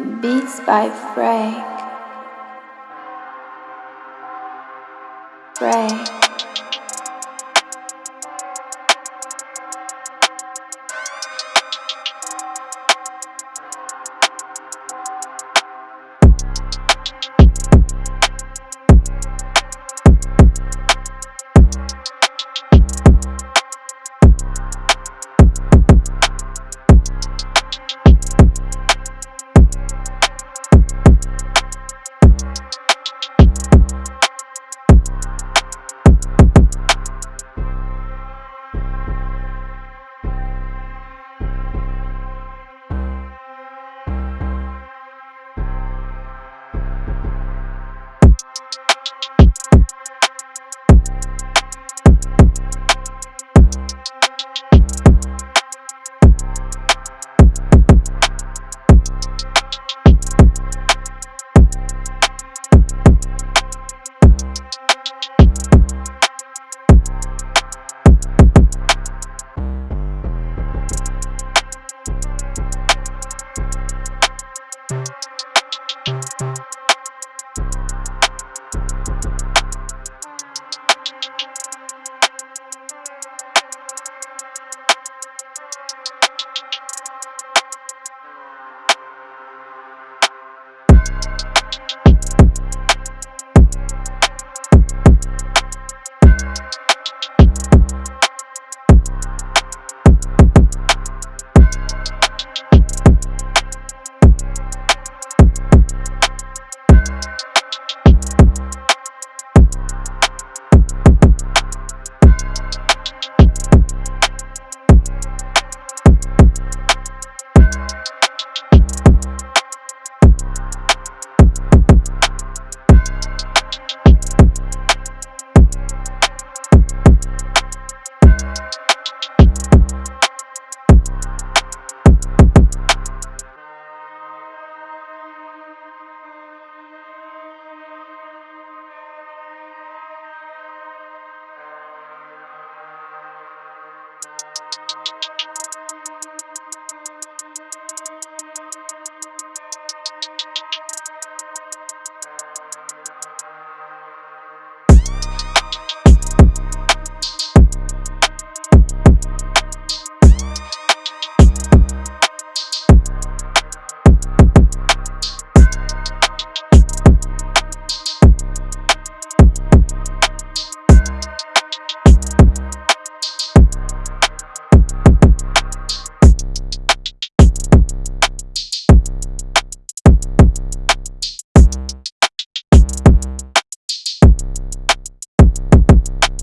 Beats by Frank. Frank.